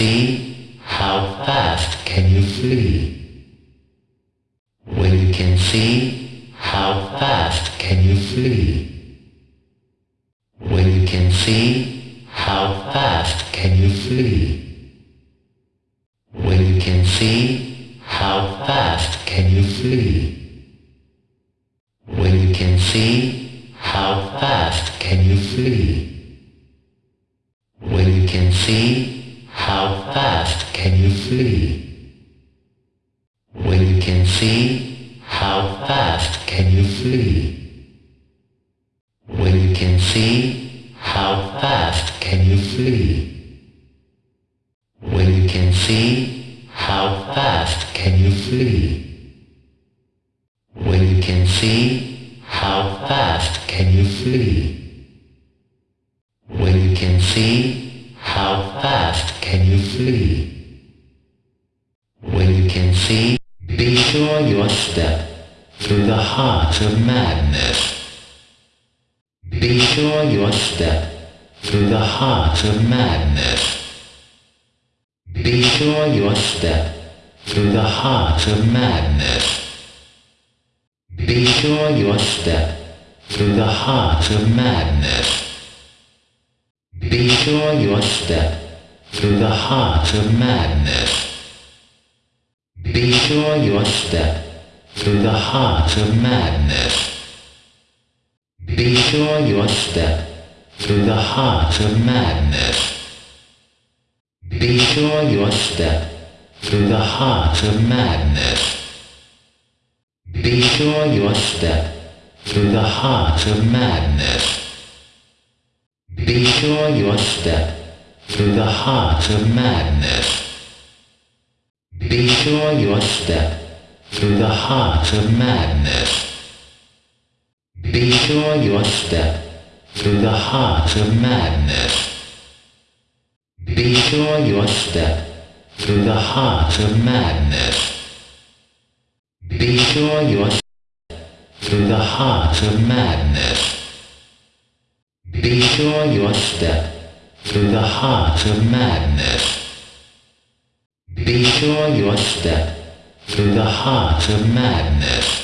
see, how fast can you flee? When you can see, how fast can you flee? When you can see, how fast can you flee? When you can see, how fast can you flee? When you can see, how fast can you flee? When you can see, how fast can you flee? When you can see, how fast can you flee? When you can see, how fast can you flee? When you can see, how fast can you flee? When you can see, how fast can you flee? When you can see, how fast can you flee? When you can see, step through the heart of madness. Be sure your step through the heart of madness. Be sure your step through the heart of madness. Be sure your step through the heart of madness. Be sure your step through the heart of madness. Be sure your step through the heart of madness. Be sure your step through the heart of madness. Be sure your step through the heart of madness. Be sure your step through the heart of madness. Be sure your step through the heart of madness. Be sure your step through the heart of madness. Be sure your step through the heart of madness. Be sure your step through the heart of madness. Be sure your step through the heart of madness. Be sure your step through the heart of madness. Be sure your step through the heart of madness.